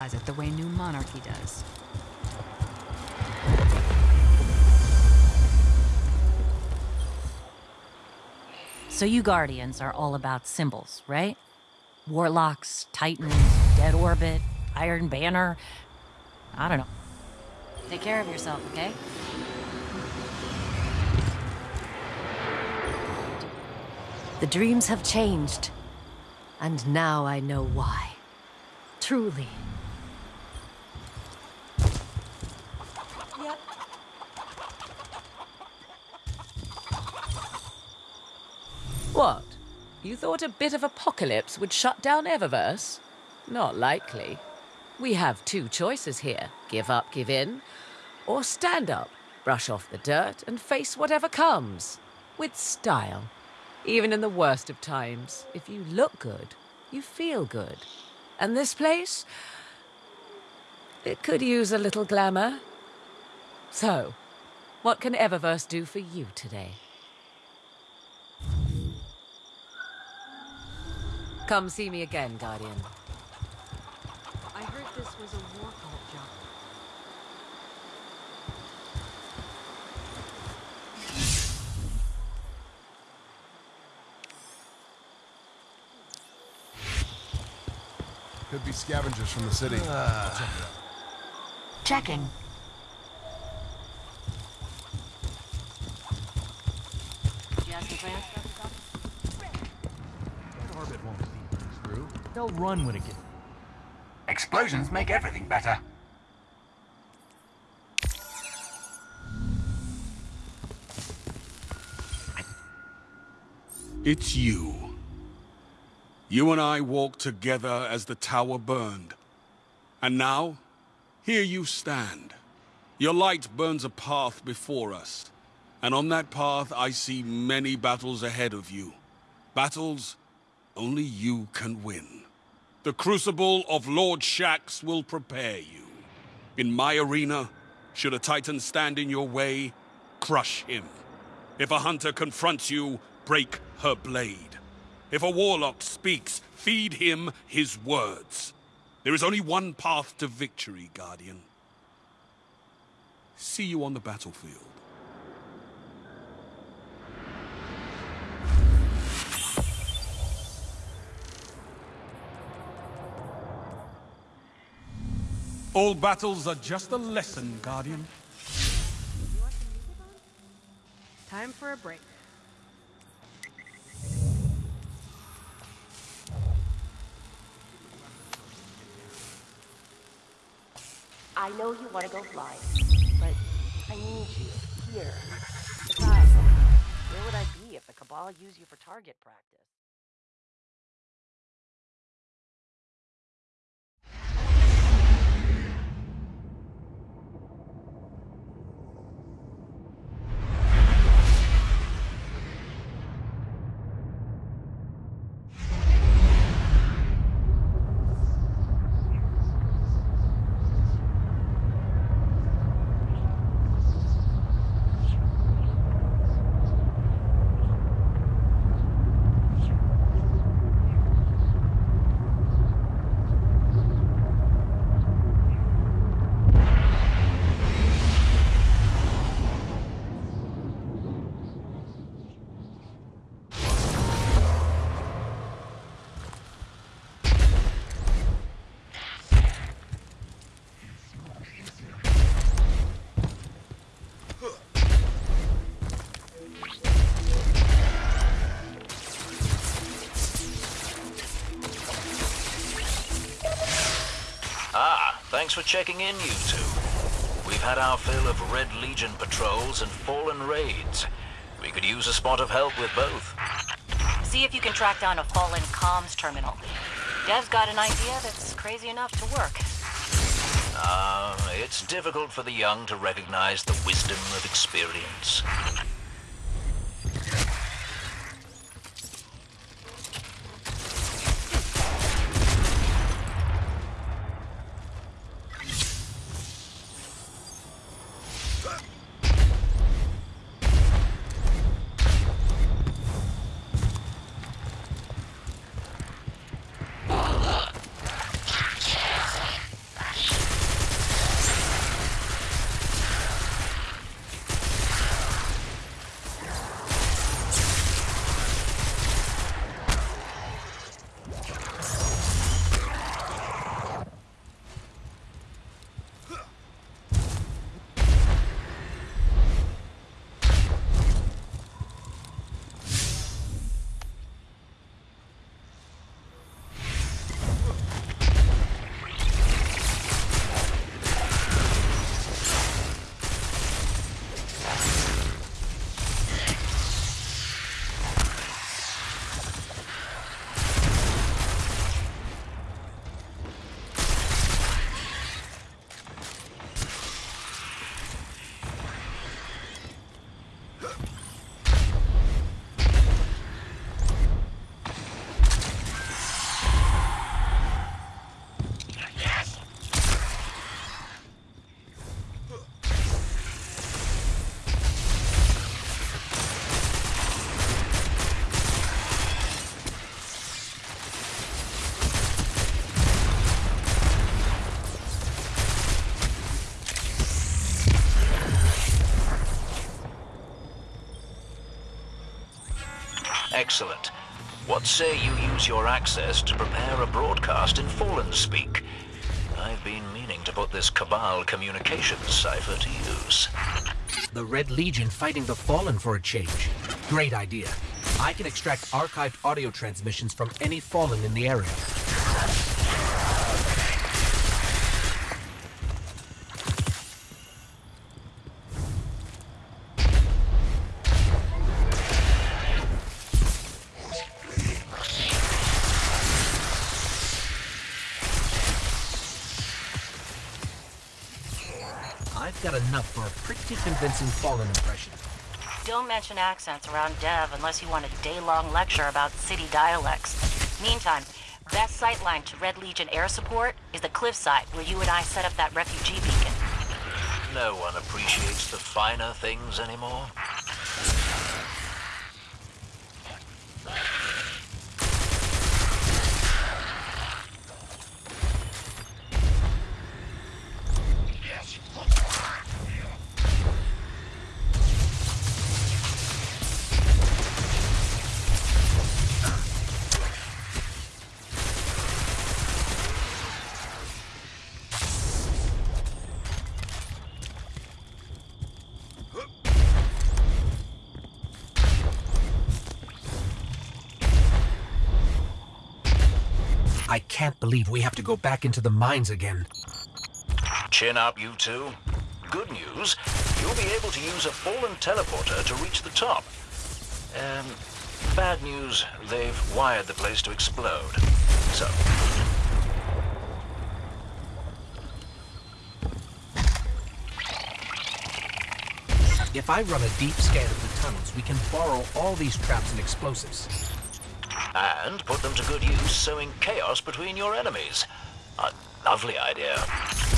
it the way New Monarchy does. So you Guardians are all about symbols, right? Warlocks, Titans, Dead Orbit, Iron Banner. I don't know. Take care of yourself, okay? The dreams have changed. And now I know why. Truly. What? You thought a bit of apocalypse would shut down Eververse? Not likely. We have two choices here give up, give in, or stand up, brush off the dirt, and face whatever comes. With style. Even in the worst of times, if you look good, you feel good. And this place? It could use a little glamour. So, what can Eververse do for you today? Come see me again, Guardian. I heard this was a war cult job. Could be scavengers from the city. Ah. Check it out. Checking. Did you ask him, Fran? That orbit won't see things through. They'll run when it gets... Explosions make everything better. It's you. You and I walked together as the tower burned. And now, here you stand. Your light burns a path before us. And on that path, I see many battles ahead of you. Battles only you can win. The crucible of Lord Shaxx will prepare you. In my arena, should a Titan stand in your way, crush him. If a hunter confronts you, break her blade. If a warlock speaks, feed him his words. There is only one path to victory, Guardian. See you on the battlefield. All battles are just a lesson, Guardian. Time for a break. I know you want to go flying, but I need you here. Besides, where would I be if the Cabal used you for target practice? For checking in, you two. We've had our fill of Red Legion patrols and Fallen raids. We could use a spot of help with both. See if you can track down a fallen comms terminal. Dev's got an idea that's crazy enough to work. Ah, it's difficult for the young to recognize the wisdom of experience. Excellent. What say you use your access to prepare a broadcast in Fallen speak? I've been meaning to put this Cabal communications cipher to use. The Red Legion fighting the Fallen for a change. Great idea. I can extract archived audio transmissions from any Fallen in the area. Enough for a pretty convincing Fallen impression. Don't mention accents around Dev unless you want a day-long lecture about city dialects. Meantime, best sightline to Red Legion air support is the cliffside where you and I set up that refugee beacon. No one appreciates the finer things anymore. I can't believe we have to go back into the mines again. Chin up, you two. Good news, you'll be able to use a fallen teleporter to reach the top. Um, bad news, they've wired the place to explode. So, If I run a deep scan of the tunnels, we can borrow all these traps and explosives. And put them to good use sowing chaos between your enemies. A lovely idea.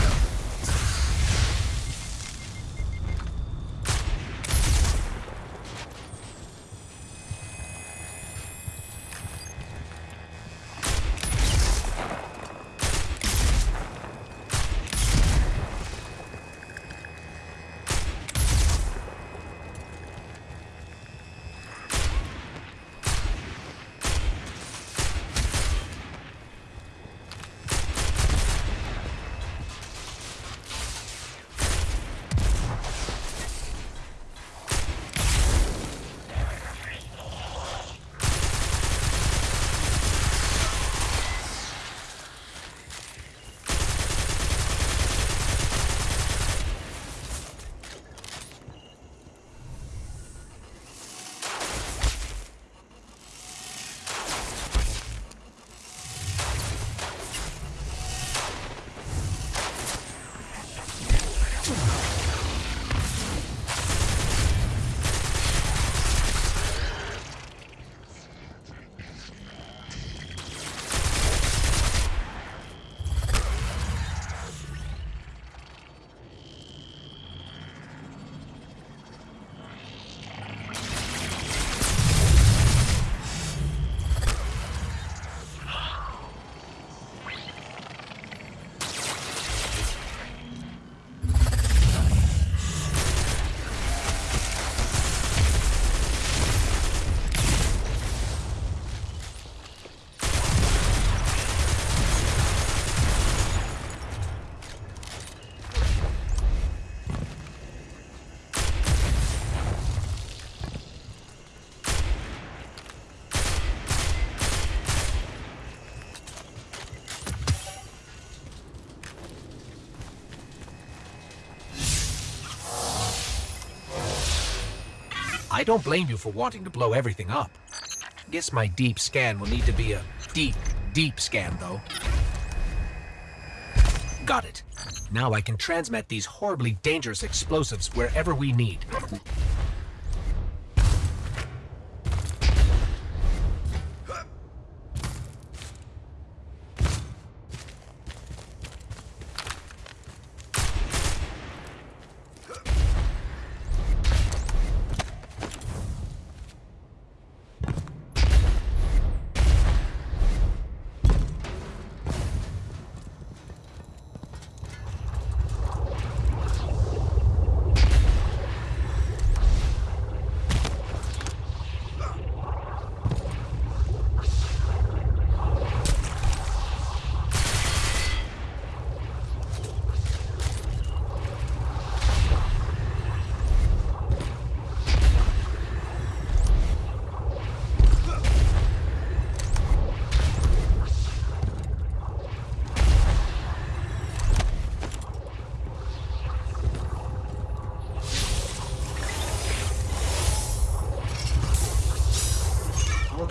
I don't blame you for wanting to blow everything up. Guess my deep scan will need to be a deep, deep scan, though. Got it. Now I can transmit these horribly dangerous explosives wherever we need.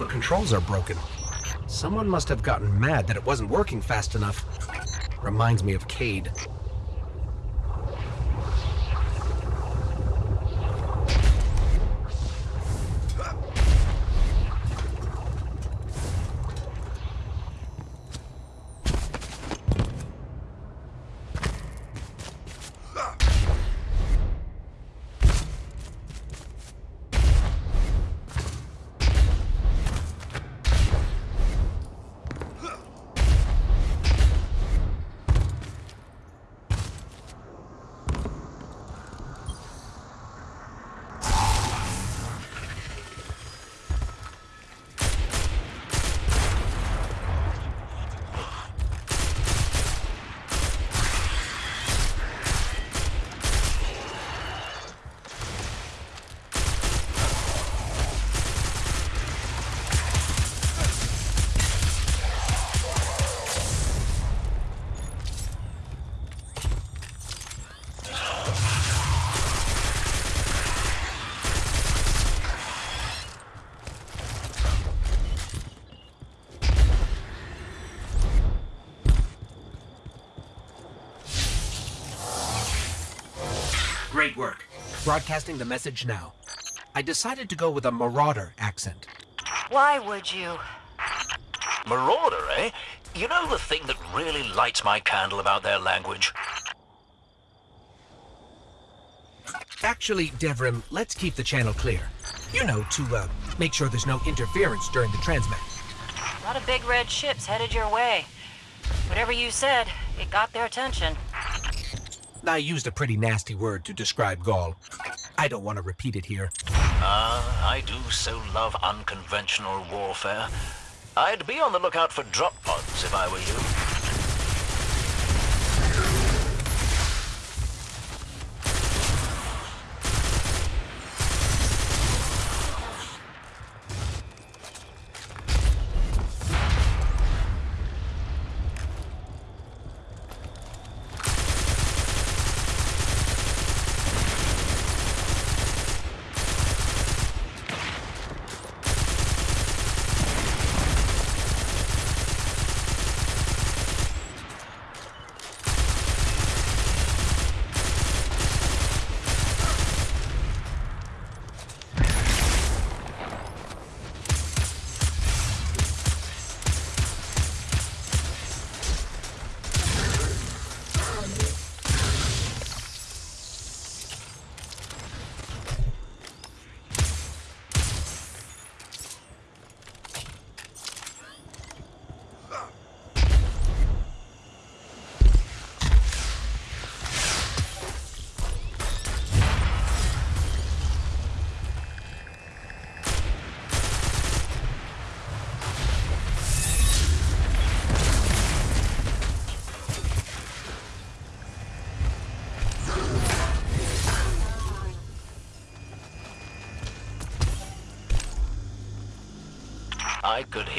Controls are broken. Someone must have gotten mad that it wasn't working fast enough. Reminds me of Cayde. Broadcasting the message now. I decided to go with a marauder accent. Why would you? Marauder, eh? You know the thing that really lights my candle about their language? Actually, Devrim, let's keep the channel clear. You know, to uh, make sure there's no interference during the transmit. A lot of big red ships headed your way. Whatever you said, it got their attention. I used a pretty nasty word to describe Ghaul. I don't want to repeat it here. Ah, I do so love unconventional warfare. I'd be on the lookout for drop pods if I were you.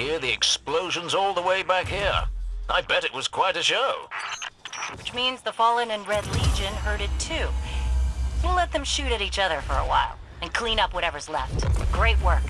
Hear the explosions all the way back here. I bet it was quite a show. Which means the Fallen and Red Legion heard it too. We'll let them shoot at each other for a while, and clean up whatever's left. Great work.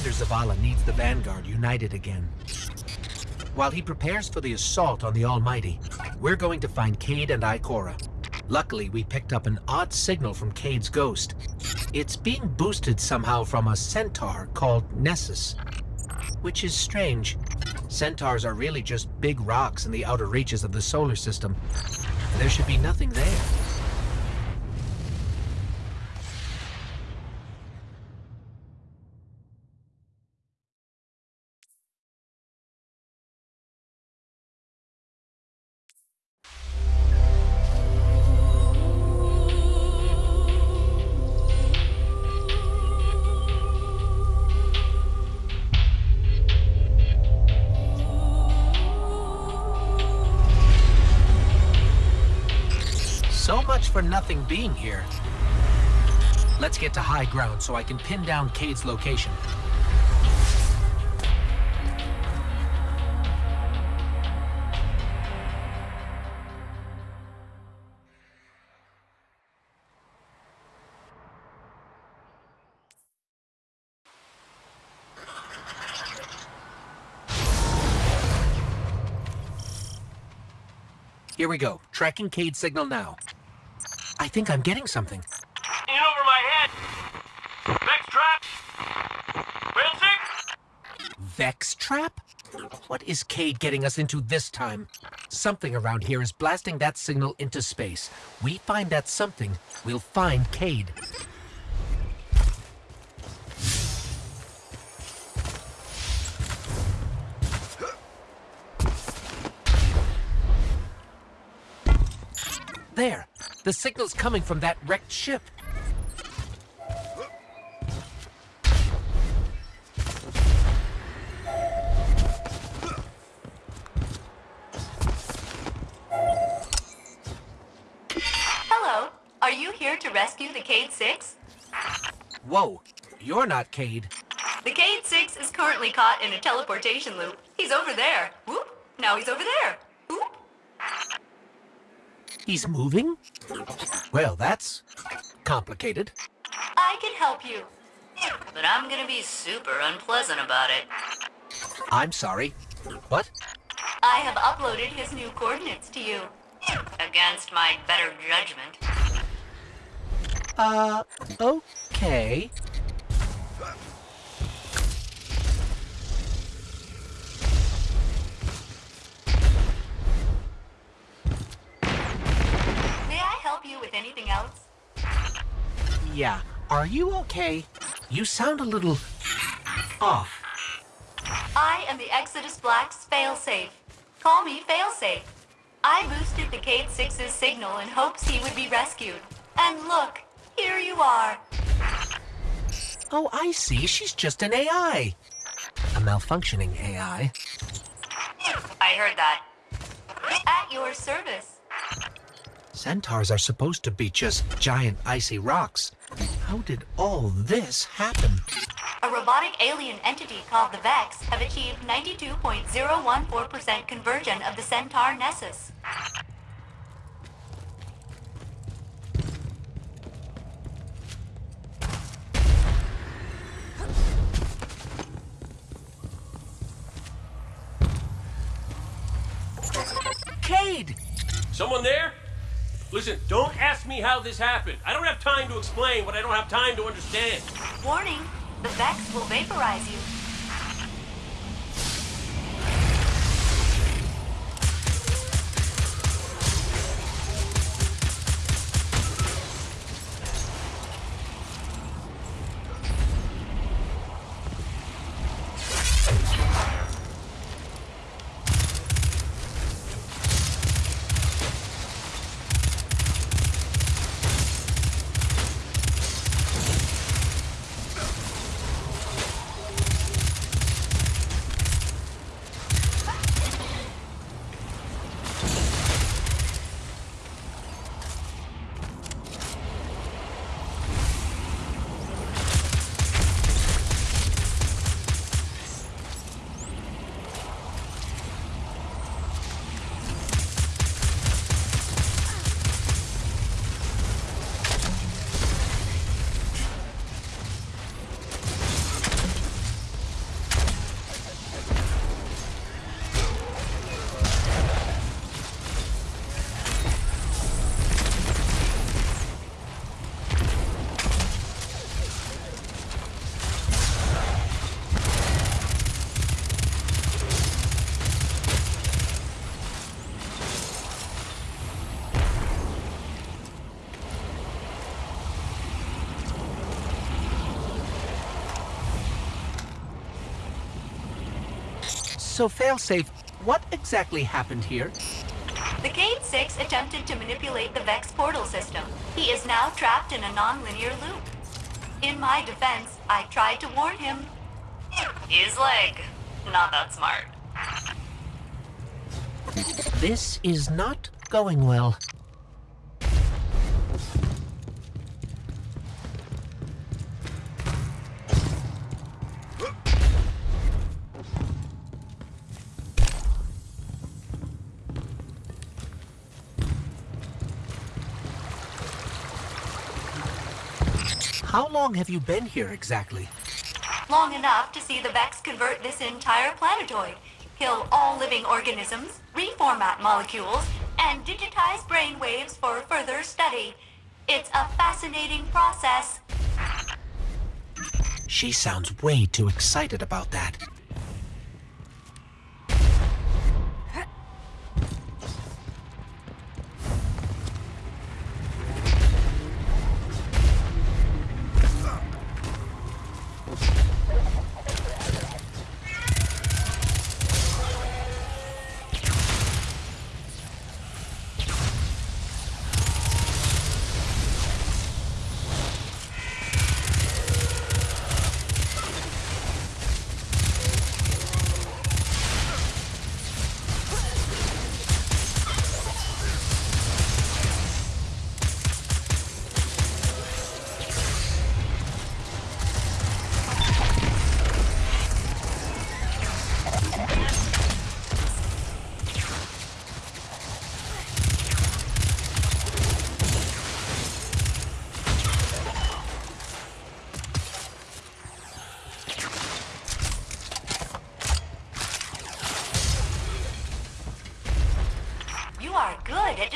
Commander Zavala needs the Vanguard united again. While he prepares for the assault on the Almighty, we're going to find Cayde and Ikora. Luckily, we picked up an odd signal from Cayde's ghost. It's being boosted somehow from a centaur called Nessus. Which is strange. Centaurs are really just big rocks in the outer reaches of the solar system. There should be nothing there. For nothing being here. Let's get to high ground so I can pin down Cayde's location. Here we go. Tracking Cayde's signal now. I think I'm getting something. In over my head. Vex trap. Bouncing. Vex trap? What is Cayde getting us into this time? Something around here is blasting that signal into space. We find that something, we'll find Cayde. The signal's coming from that wrecked ship. Hello. Are you here to rescue the Cayde 6? Whoa, you're not Cayde. The Cayde 6 is currently caught in a teleportation loop. He's over there. Whoop. Now he's over there. He's moving? Well, that's complicated. I can help you. But I'm gonna be super unpleasant about it. I'm sorry. What? I have uploaded his new coordinates to you. Against my better judgment. Uh, okay. With anything else? Yeah. Are you okay? You sound a little off. I am the Exodus Black's failsafe. Call me failsafe. I boosted the Cayde 6's signal in hopes he would be rescued. And look, here you are. Oh, I see. She's just an AI. A malfunctioning AI. I heard that. At your service. Centaurs are supposed to be just giant icy rocks. How did all this happen? A robotic alien entity called the Vex have achieved 92.014% conversion of the Centaur Nessus. Cayde! Someone there? Listen, don't ask me how this happened. I don't have time to explain what I don't have time to understand. Warning, the Vex will vaporize you. So, Failsafe, what exactly happened here? The Cayde 6 attempted to manipulate the Vex portal system. He is now trapped in a non-linear loop. In my defense, I tried to warn him. His leg. Not that smart. This is not going well. Long have you been here exactly? Long enough to see the Vex convert this entire planetoid, kill all living organisms, reformat molecules, and digitize brainwaves for further study. It's a fascinating process. She sounds way too excited about that.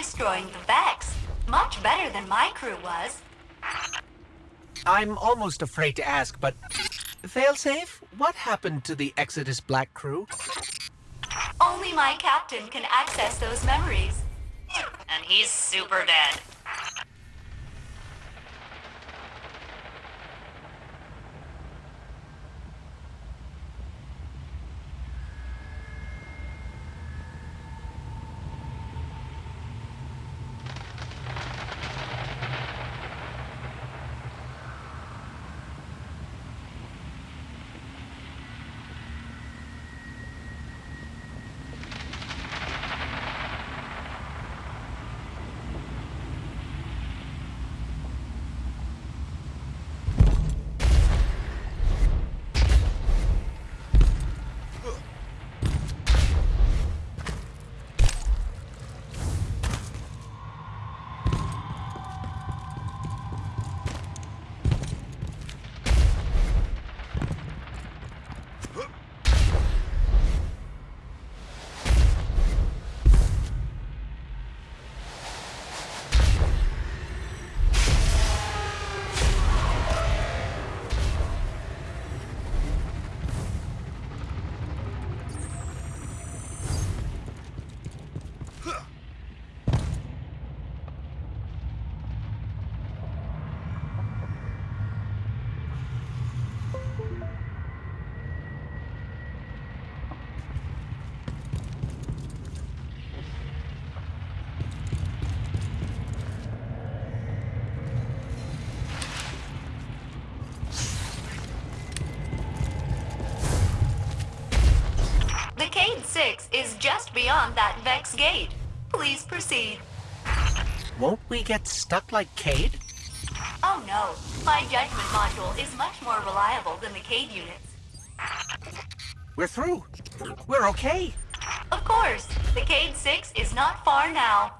Destroying the Vex. Much better than my crew was. I'm almost afraid to ask, but Failsafe, what happened to the Exodus Black crew? Only my captain can access those memories. And he's super dead. The Cayde 6 is just beyond that Vex gate. Please proceed. Won't we get stuck like Cayde? Oh no, my judgment module is much more reliable than the Cayde units. We're through. We're okay. Of course, the Cayde 6 is not far now.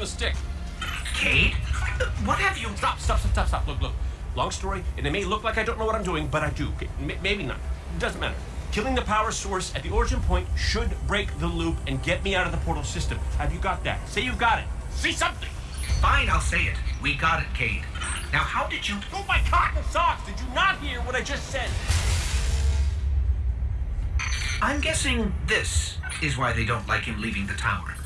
Gonna stick. Cayde? What have you... Stop, stop, stop, stop, stop. Look, look. Long story, and it may look like I don't know what I'm doing, but I do. Maybe not. Doesn't matter. Killing the power source at the origin point should break the loop and get me out of the portal system. Have you got that? Say you've got it. Say something! Fine, I'll say it. We got it, Cayde. Now, how did you... Oh, my cotton socks! Did you not hear what I just said? I'm guessing this is why they don't like him leaving the tower.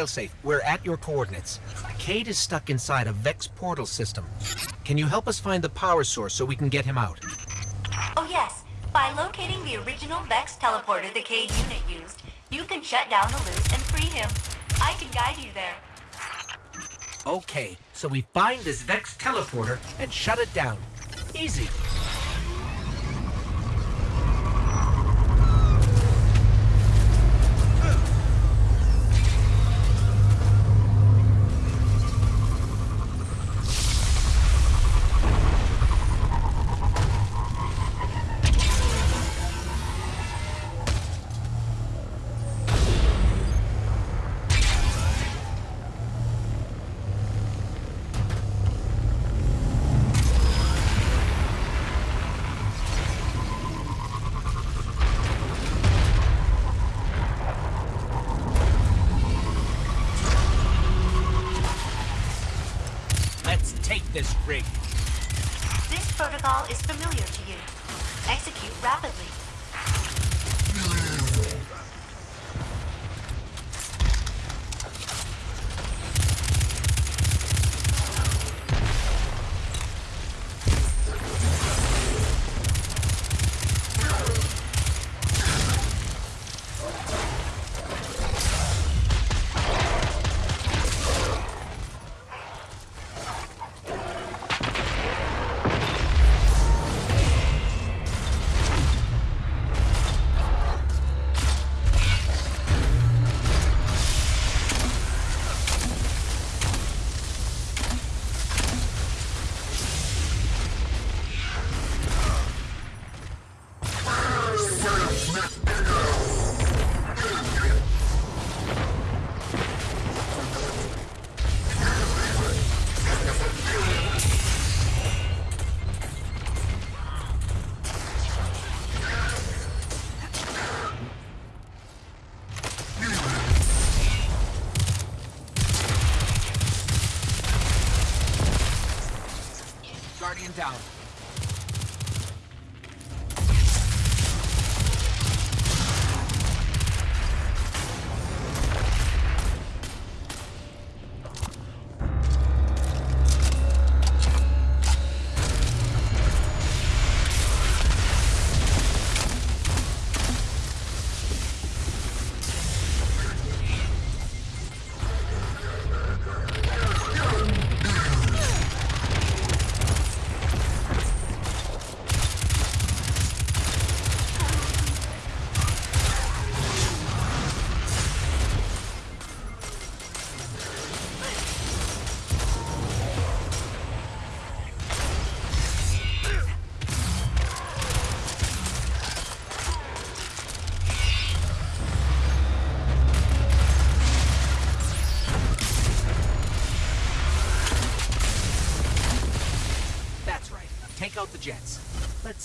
Failsafe, we're at your coordinates. Cayde is stuck inside a Vex portal system. Can you help us find the power source so we can get him out? Oh yes, by locating the original Vex teleporter the Cayde unit used, you can shut down the loop and free him. I can guide you there. Okay, so we find this Vex teleporter and shut it down. Easy. Is familiar to you. Execute rapidly.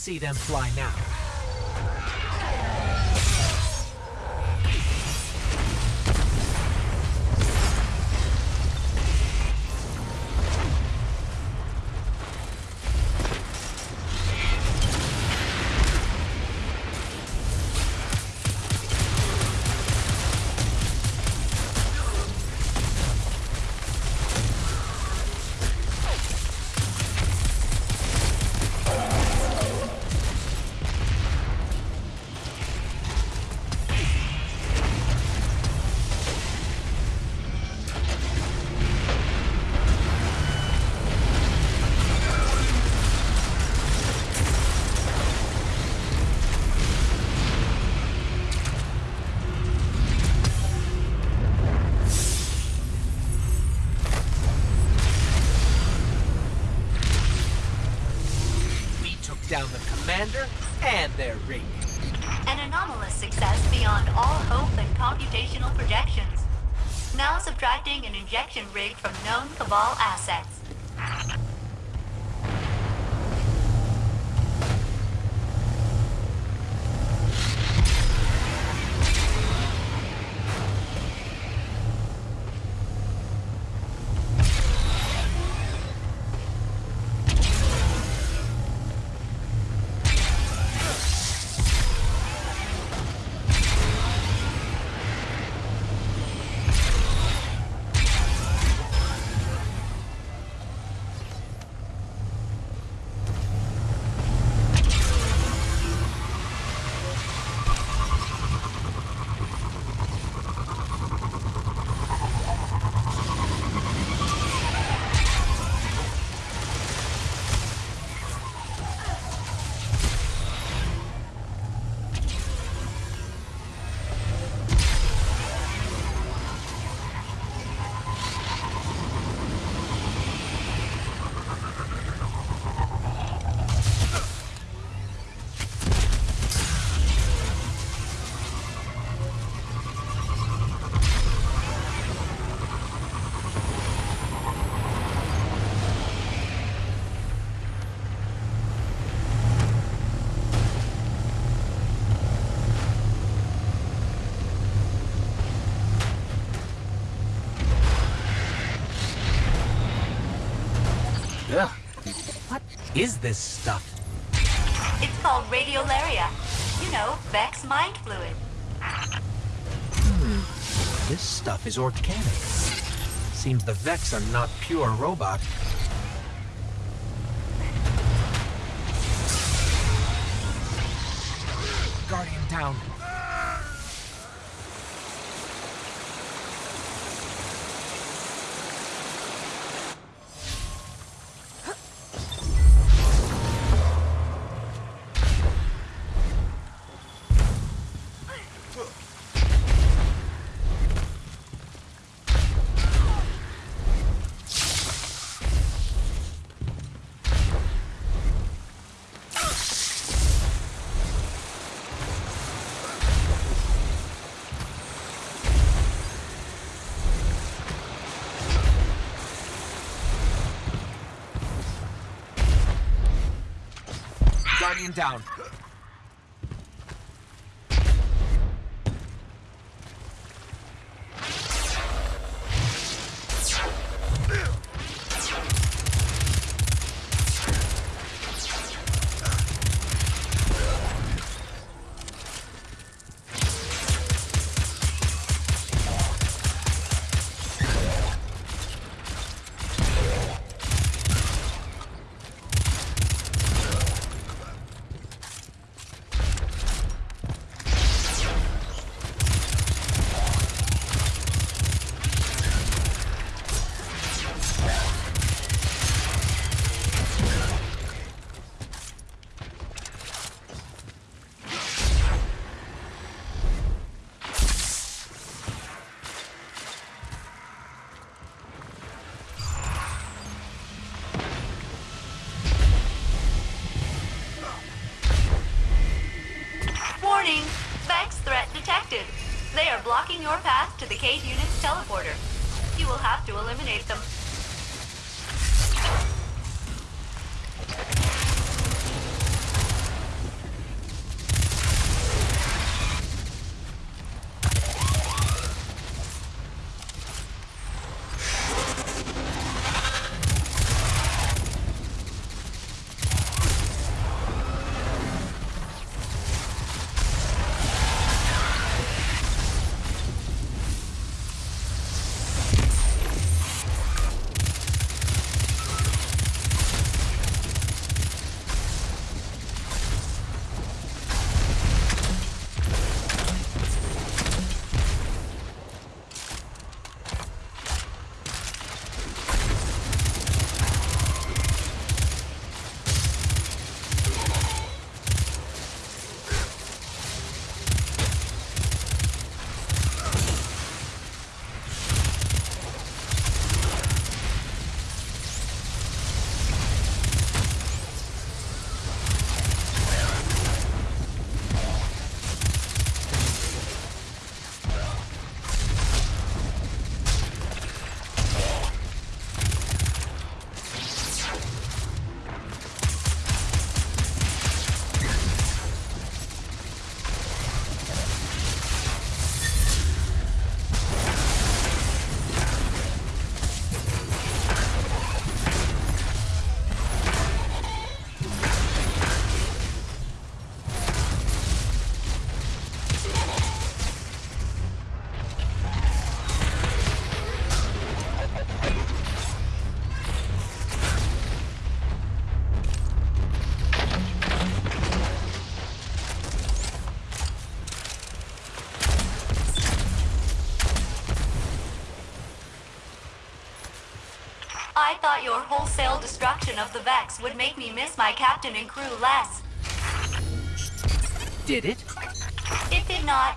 See them fly now. Now subtracting an injection rig from known Cabal assets. Is this stuff? It's called radiolaria. You know, Vex mind fluid. Hmm. This stuff is organic. Seems the Vex are not pure robot. Guardian down. Down. Your path to the Cayde Unit's teleporter. You will have to eliminate them. Your wholesale destruction of the Vex would make me miss my captain and crew less. Did it? It did not.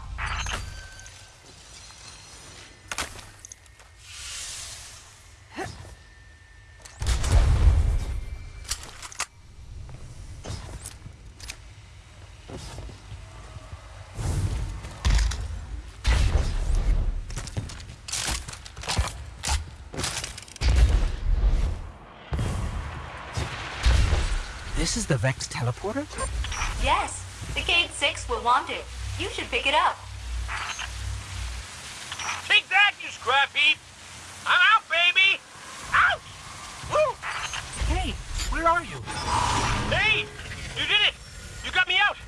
The Vex teleporter? Yes, the Cayde 6 will want it. You should pick it up. Take that, you scrap heap! I'm out, baby! Out! Woo! Hey, where are you? Hey! You did it! You got me out!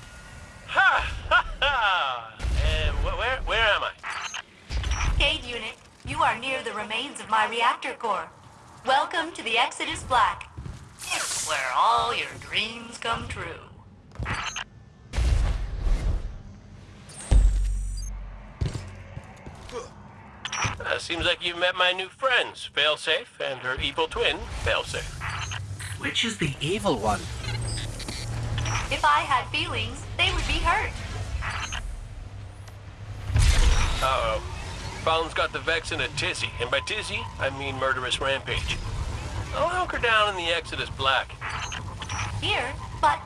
Ha! Ha! Ha! Uh, wh- where, where am I? Cayde unit, you are near the remains of my reactor core. Welcome to the Exodus Black, where all your dreams come true. Uh, seems like you've met my new friends, Failsafe and her evil twin, Failsafe. Which is the evil one? If I had feelings, they would be hurt. Uh-oh. Fallen's got the Vex in a tizzy, and by tizzy, I mean murderous rampage. I'll hunker down in the Exodus Black. Here, but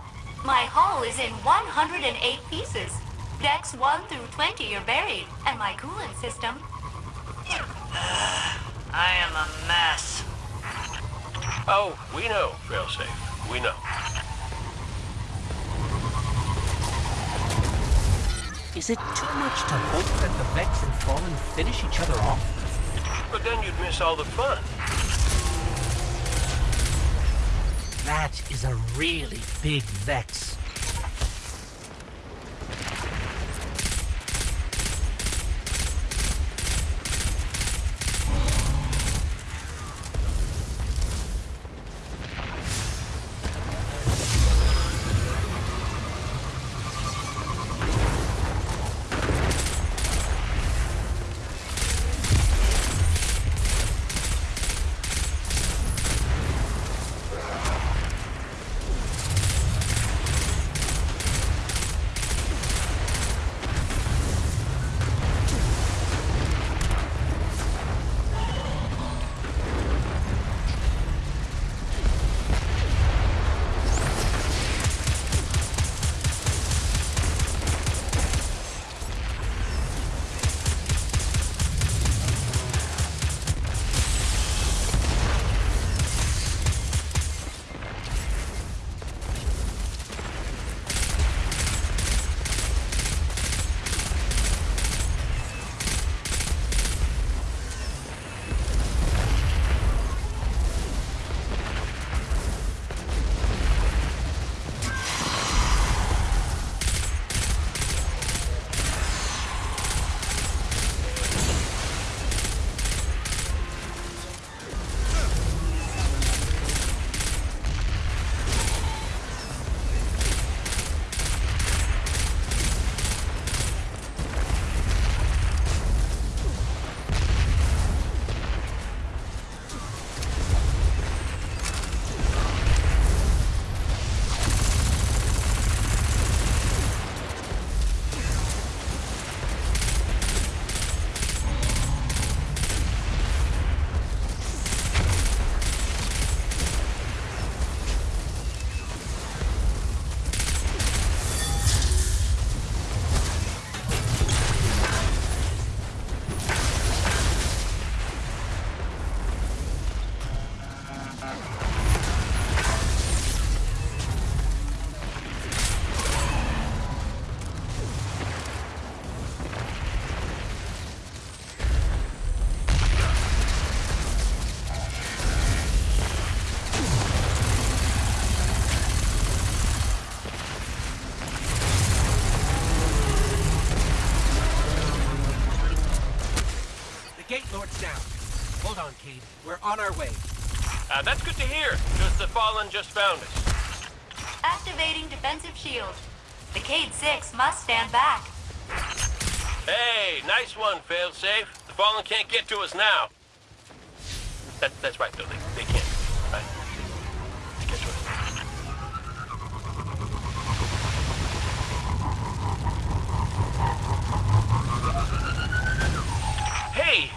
my hull is in 108 pieces. Decks 1 through 20 are buried, and my coolant system. I am a mess. Oh, we know, Failsafe. We know. Is it too much to hope that the Vex and Fallen finish each other off? But then you'd miss all the fun. That is a really big Vex. on our way. Uh, that's good to hear, because the Fallen just found us. Activating defensive shield. The Cayde 6 must stand back. Hey, nice one, failsafe. The Fallen can't get to us now. That, that's right, though. They, they can't. Hey,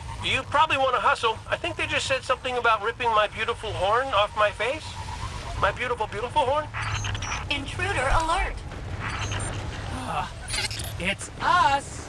probably want to hustle. I think they just said something about ripping my beautiful horn off my face. My beautiful, beautiful horn. Intruder alert. It's us!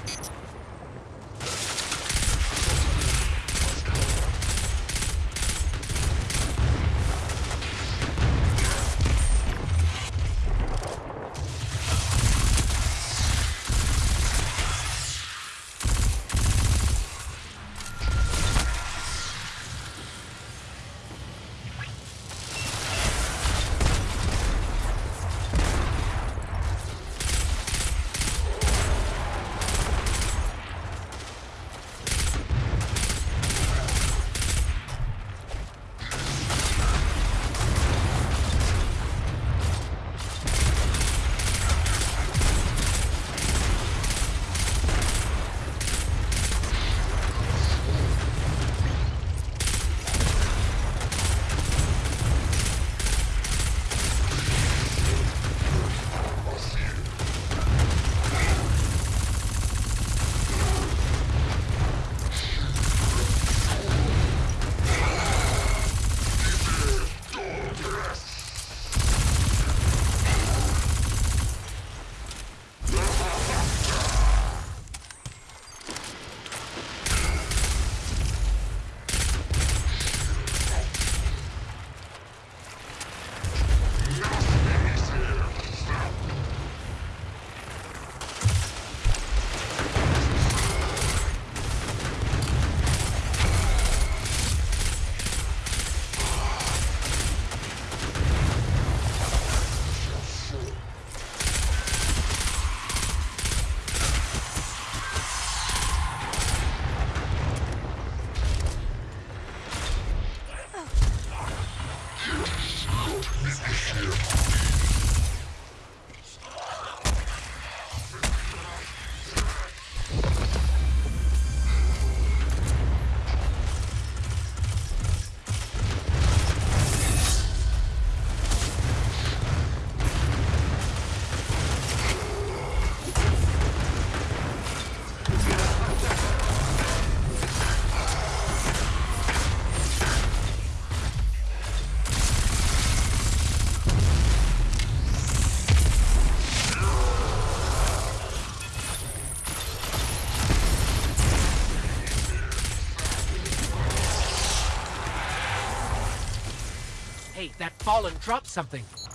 That fallen dropped something.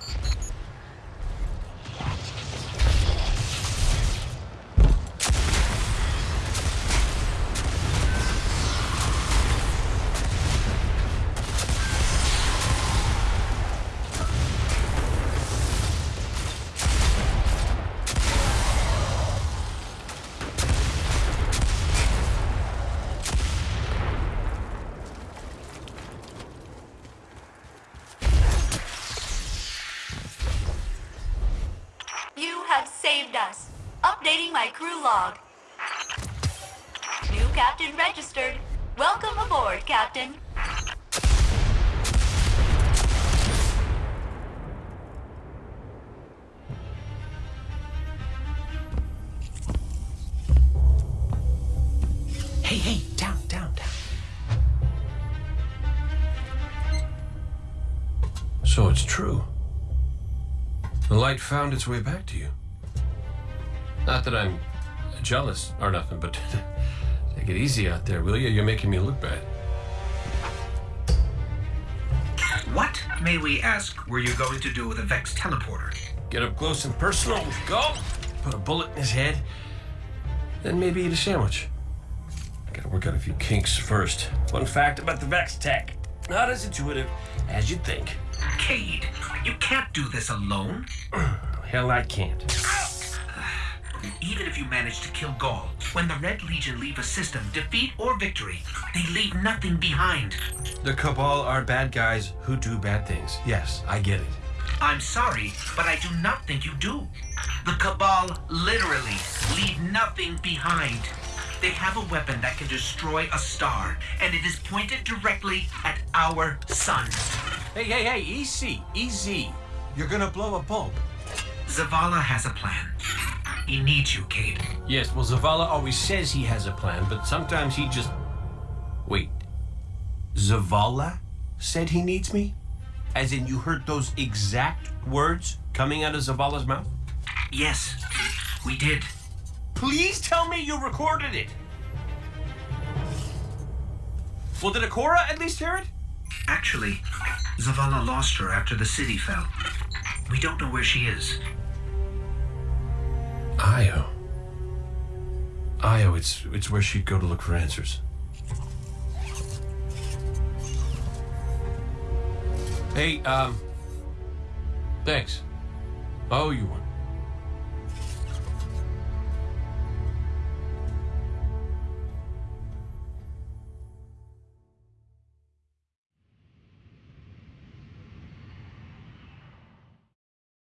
Light found its way back to you. Not that I'm jealous or nothing, but take it easy out there, will you? You're making me look bad. What, may we ask, were you going to do with a Vex teleporter? Get up close and personal. Go. Put a bullet in his head. Then maybe eat a sandwich. Gotta work out a few kinks first. Fun fact about the Vex tech. Not as intuitive as you'd think. Cayde, you can't do this alone. Hell, I can't. Even if you manage to kill Ghaul, when the Red Legion leave a system, defeat or victory, they leave nothing behind. The Cabal are bad guys who do bad things. Yes, I get it. I'm sorry, but I do not think you do. The Cabal literally leave nothing behind. They have a weapon that can destroy a star, and it is pointed directly at our sun. Hey, hey, hey, easy, easy. You're gonna blow a bulb. Zavala has a plan. He needs you, Cayde. Yes, well, Zavala always says he has a plan, but sometimes he just Wait. Zavala said he needs me? As in, you heard those exact words coming out of Zavala's mouth? Yes, we did. Please tell me you recorded it. Well, did Ikora at least hear it? Actually, Zavala lost her after the city fell. We don't know where she is. Io. Io, it's it's where she'd go to look for answers. Hey, um, thanks. Oh, you one.